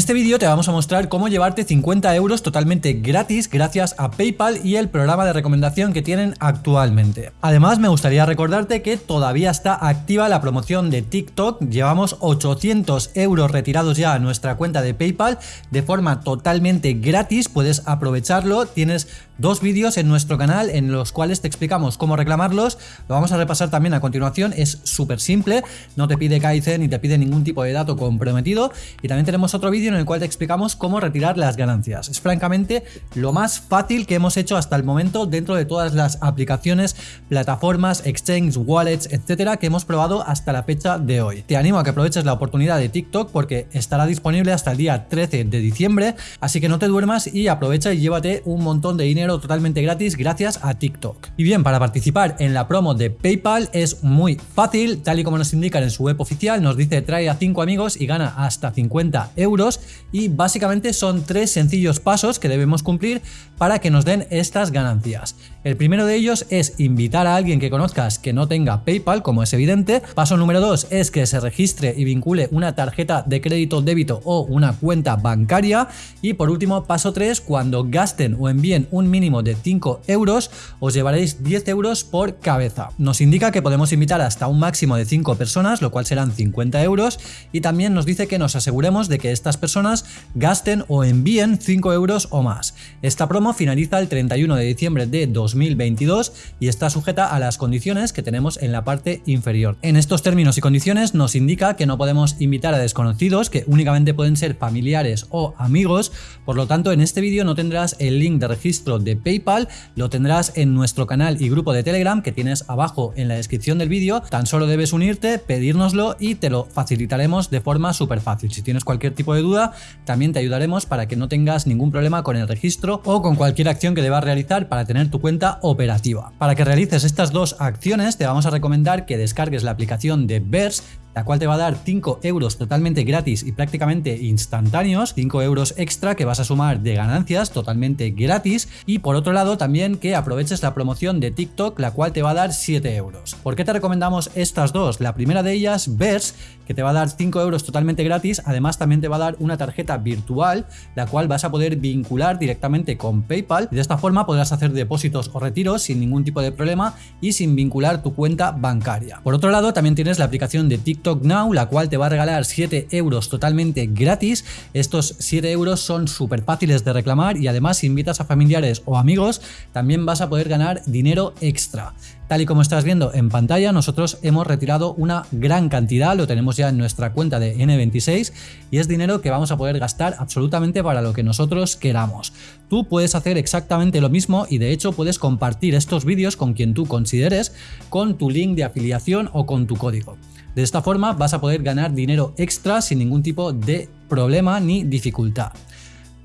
este vídeo te vamos a mostrar cómo llevarte 50 euros totalmente gratis gracias a PayPal y el programa de recomendación que tienen actualmente. Además me gustaría recordarte que todavía está activa la promoción de TikTok, llevamos 800 euros retirados ya a nuestra cuenta de PayPal de forma totalmente gratis, puedes aprovecharlo, tienes dos vídeos en nuestro canal en los cuales te explicamos cómo reclamarlos, lo vamos a repasar también a continuación, es súper simple, no te pide Kaizen ni te pide ningún tipo de dato comprometido. Y también tenemos otro vídeo en el cual te explicamos cómo retirar las ganancias. Es francamente lo más fácil que hemos hecho hasta el momento dentro de todas las aplicaciones, plataformas, exchange, wallets, etcétera que hemos probado hasta la fecha de hoy. Te animo a que aproveches la oportunidad de TikTok porque estará disponible hasta el día 13 de diciembre, así que no te duermas y aprovecha y llévate un montón de dinero totalmente gratis gracias a TikTok. Y bien, para participar en la promo de PayPal es muy fácil, tal y como nos indican en su web oficial, nos dice trae a 5 amigos y gana hasta 50 euros y básicamente son tres sencillos pasos que debemos cumplir para que nos den estas ganancias. El primero de ellos es invitar a alguien que conozcas que no tenga PayPal, como es evidente. Paso número dos es que se registre y vincule una tarjeta de crédito, débito o una cuenta bancaria. Y por último, paso 3, cuando gasten o envíen un mínimo de 5 euros, os llevaréis 10 euros por cabeza. Nos indica que podemos invitar hasta un máximo de 5 personas, lo cual serán 50 euros. Y también nos dice que nos aseguremos de que estas personas gasten o envíen 5 euros o más. Esta promo finaliza el 31 de diciembre de 2022 y está sujeta a las condiciones que tenemos en la parte inferior. En estos términos y condiciones nos indica que no podemos invitar a desconocidos, que únicamente pueden ser familiares o amigos, por lo tanto en este vídeo no tendrás el link de registro de PayPal, lo tendrás en nuestro canal y grupo de Telegram que tienes abajo en la descripción del vídeo, tan solo debes unirte, pedírnoslo y te lo facilitaremos de forma súper fácil. Si tienes cualquier tipo de duda, también te ayudaremos para que no tengas ningún problema con el registro o con cualquier acción que debas realizar para tener tu cuenta operativa. Para que realices estas dos acciones te vamos a recomendar que descargues la aplicación de Verse la cual te va a dar 5 euros totalmente gratis y prácticamente instantáneos, 5 euros extra que vas a sumar de ganancias totalmente gratis y por otro lado también que aproveches la promoción de TikTok la cual te va a dar 7 euros. ¿Por qué te recomendamos estas dos? La primera de ellas, Verse, que te va a dar 5 euros totalmente gratis, además también te va a dar una tarjeta virtual la cual vas a poder vincular directamente con PayPal y de esta forma podrás hacer depósitos o retiros sin ningún tipo de problema y sin vincular tu cuenta bancaria. Por otro lado también tienes la aplicación de TikTok TikTok Now, la cual te va a regalar 7 euros totalmente gratis. Estos 7 euros son súper fáciles de reclamar y además si invitas a familiares o amigos también vas a poder ganar dinero extra. Tal y como estás viendo en pantalla, nosotros hemos retirado una gran cantidad, lo tenemos ya en nuestra cuenta de N26 y es dinero que vamos a poder gastar absolutamente para lo que nosotros queramos. Tú puedes hacer exactamente lo mismo y de hecho puedes compartir estos vídeos con quien tú consideres con tu link de afiliación o con tu código. De esta forma vas a poder ganar dinero extra sin ningún tipo de problema ni dificultad.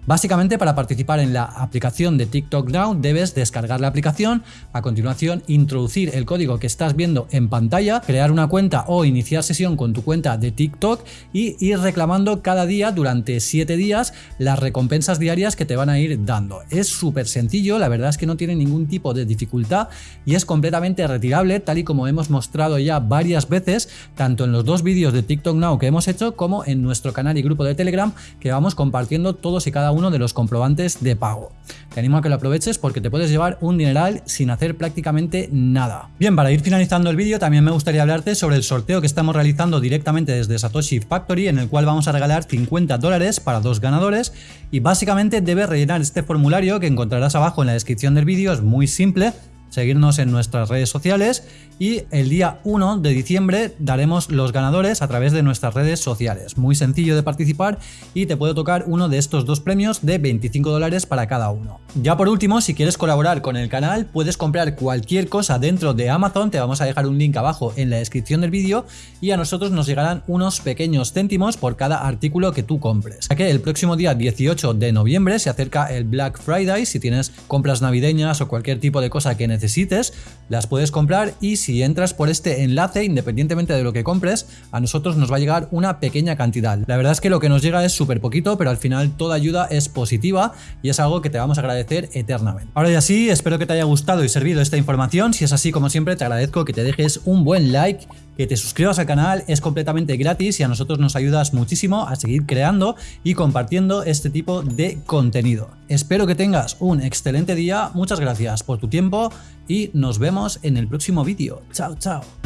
Básicamente para participar en la aplicación de TikTok Now debes descargar la aplicación, a continuación introducir el código que estás viendo en pantalla, crear una cuenta o iniciar sesión con tu cuenta de TikTok y ir reclamando cada día durante 7 días las recompensas diarias que te van a ir dando. Es súper sencillo, la verdad es que no tiene ningún tipo de dificultad y es completamente retirable tal y como hemos mostrado ya varias veces tanto en los dos vídeos de TikTok Now que hemos hecho como en nuestro canal y grupo de Telegram que vamos compartiendo todos y cada uno uno de los comprobantes de pago. Te animo a que lo aproveches porque te puedes llevar un dineral sin hacer prácticamente nada. Bien, para ir finalizando el vídeo también me gustaría hablarte sobre el sorteo que estamos realizando directamente desde Satoshi Factory en el cual vamos a regalar 50 dólares para dos ganadores y básicamente debes rellenar este formulario que encontrarás abajo en la descripción del vídeo, es muy simple, seguirnos en nuestras redes sociales y el día 1 de diciembre daremos los ganadores a través de nuestras redes sociales. Muy sencillo de participar y te puede tocar uno de estos dos premios de 25 dólares para cada uno. Ya por último, si quieres colaborar con el canal, puedes comprar cualquier cosa dentro de Amazon, te vamos a dejar un link abajo en la descripción del vídeo y a nosotros nos llegarán unos pequeños céntimos por cada artículo que tú compres. Ya que el próximo día 18 de noviembre se acerca el Black Friday, si tienes compras navideñas o cualquier tipo de cosa que necesites, las puedes comprar y si entras por este enlace, independientemente de lo que compres, a nosotros nos va a llegar una pequeña cantidad. La verdad es que lo que nos llega es súper poquito, pero al final toda ayuda es positiva y es algo que te vamos a agradecer eternamente. Ahora ya sí, espero que te haya gustado y servido esta información. Si es así, como siempre, te agradezco que te dejes un buen like que te suscribas al canal, es completamente gratis y a nosotros nos ayudas muchísimo a seguir creando y compartiendo este tipo de contenido. Espero que tengas un excelente día, muchas gracias por tu tiempo y nos vemos en el próximo vídeo. Chao, chao.